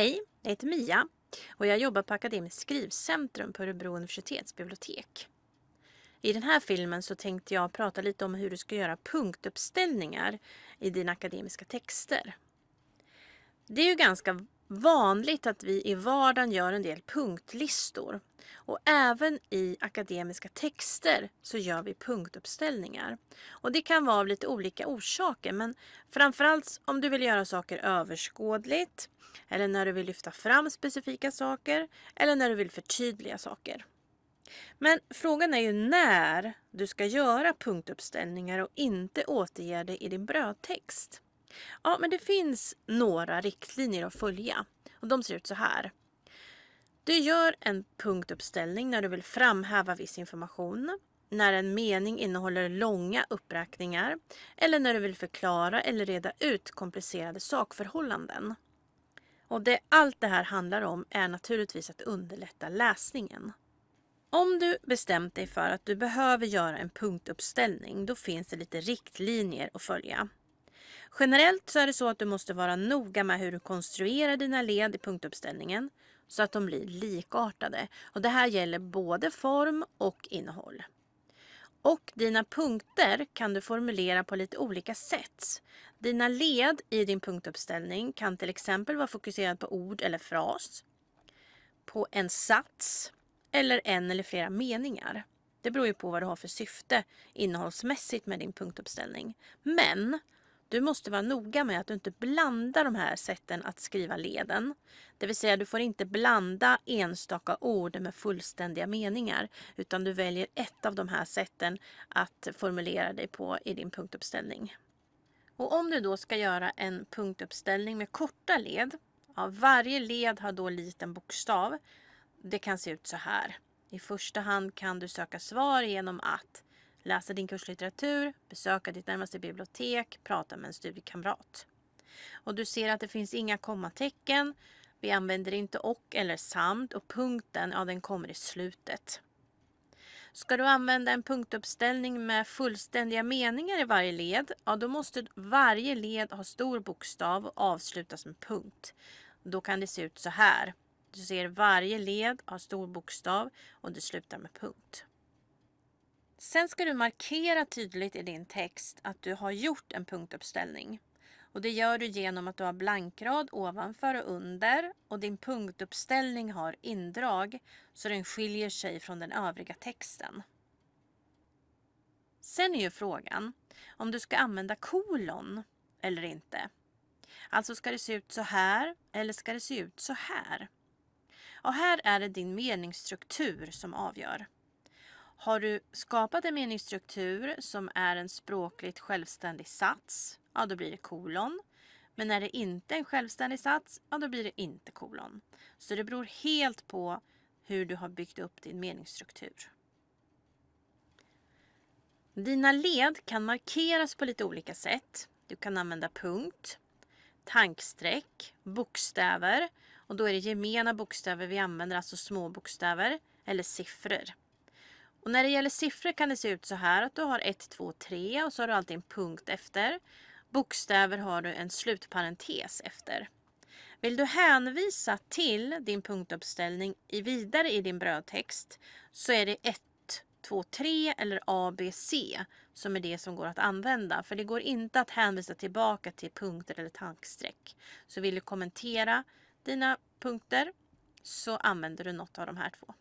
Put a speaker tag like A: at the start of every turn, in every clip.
A: Hej, jag heter Mia och jag jobbar på Akademiskt skrivcentrum på Örebro universitetsbibliotek. I den här filmen så tänkte jag prata lite om hur du ska göra punktuppställningar i dina akademiska texter. Det är ju ganska vanligt att vi i vardagen gör en del punktlistor. Och även i akademiska texter så gör vi punktuppställningar. Och det kan vara av lite olika orsaker men framförallt om du vill göra saker överskådligt eller när du vill lyfta fram specifika saker eller när du vill förtydliga saker. Men frågan är ju när du ska göra punktuppställningar och inte återge det i din brödtext. Ja, men det finns några riktlinjer att följa och de ser ut så här. Du gör en punktuppställning när du vill framhäva viss information, när en mening innehåller långa uppräkningar eller när du vill förklara eller reda ut komplicerade sakförhållanden. Och det allt det här handlar om är naturligtvis att underlätta läsningen. Om du bestämt dig för att du behöver göra en punktuppställning, då finns det lite riktlinjer att följa. Generellt så är det så att du måste vara noga med hur du konstruerar dina led i punktuppställningen så att de blir likartade. Och det här gäller både form och innehåll. Och dina punkter kan du formulera på lite olika sätt. Dina led i din punktuppställning kan till exempel vara fokuserad på ord eller fras, på en sats eller en eller flera meningar. Det beror ju på vad du har för syfte innehållsmässigt med din punktuppställning. Men du måste vara noga med att du inte blandar de här sätten att skriva leden. Det vill säga du får inte blanda enstaka ord med fullständiga meningar utan du väljer ett av de här sätten att formulera dig på i din punktuppställning. Och om du då ska göra en punktuppställning med korta led, ja, varje led har då liten bokstav. Det kan se ut så här. I första hand kan du söka svar genom att läsa din kurslitteratur, besöka ditt närmaste bibliotek, prata med en studiekamrat. Och du ser att det finns inga kommatecken. Vi använder inte och eller samt och punkten, ja den kommer i slutet. Ska du använda en punktuppställning med fullständiga meningar i varje led, ja då måste varje led ha stor bokstav och avslutas med punkt. Då kan det se ut så här. Du ser varje led har stor bokstav och det slutar med punkt. Sen ska du markera tydligt i din text att du har gjort en punktuppställning. Och det gör du genom att du har blankrad ovanför och under och din punktuppställning har indrag så den skiljer sig från den övriga texten. Sen är ju frågan om du ska använda kolon eller inte. Alltså ska det se ut så här eller ska det se ut så här? Och här är det din meningsstruktur som avgör. Har du skapat en meningsstruktur som är en språkligt självständig sats, ja då blir det kolon. Men är det inte en självständig sats, ja då blir det inte kolon. Så det beror helt på hur du har byggt upp din meningsstruktur. Dina led kan markeras på lite olika sätt. Du kan använda punkt, tankstreck, bokstäver och då är det gemena bokstäver vi använder, alltså små bokstäver eller siffror. Och när det gäller siffror kan det se ut så här att du har 1, 2, 3 och så har du alltid en punkt efter. Bokstäver har du en slutparentes efter. Vill du hänvisa till din punktuppställning i vidare i din brödtext så är det 1, 2, 3 eller A, B, C som är det som går att använda. För det går inte att hänvisa tillbaka till punkter eller tankstreck. Så vill du kommentera dina punkter så använder du något av de här två.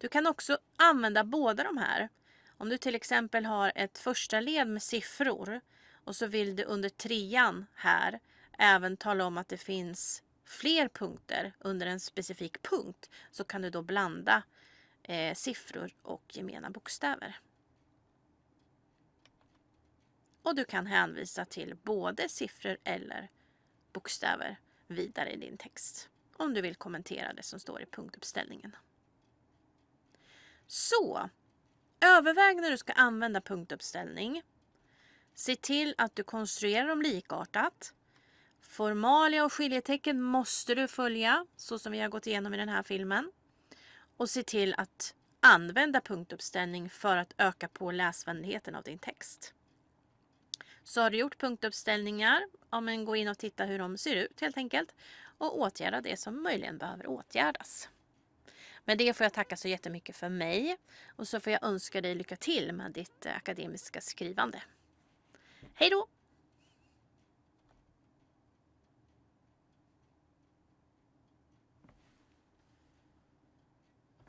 A: Du kan också använda båda de här. Om du till exempel har ett första led med siffror och så vill du under trean här även tala om att det finns fler punkter under en specifik punkt så kan du då blanda eh, siffror och gemena bokstäver. Och du kan hänvisa till både siffror eller bokstäver vidare i din text om du vill kommentera det som står i punktuppställningen. Så, överväg när du ska använda punktuppställning. Se till att du konstruerar dem likartat. Formalia och skiljetecken måste du följa så som vi har gått igenom i den här filmen. Och se till att använda punktuppställning för att öka på läsvänligheten av din text. Så har du gjort punktuppställningar, ja, men gå in och titta hur de ser ut helt enkelt. och åtgärda det som möjligen behöver åtgärdas. Med det får jag tacka så jättemycket för mig och så får jag önska dig lycka till med ditt eh, akademiska skrivande. Hej då!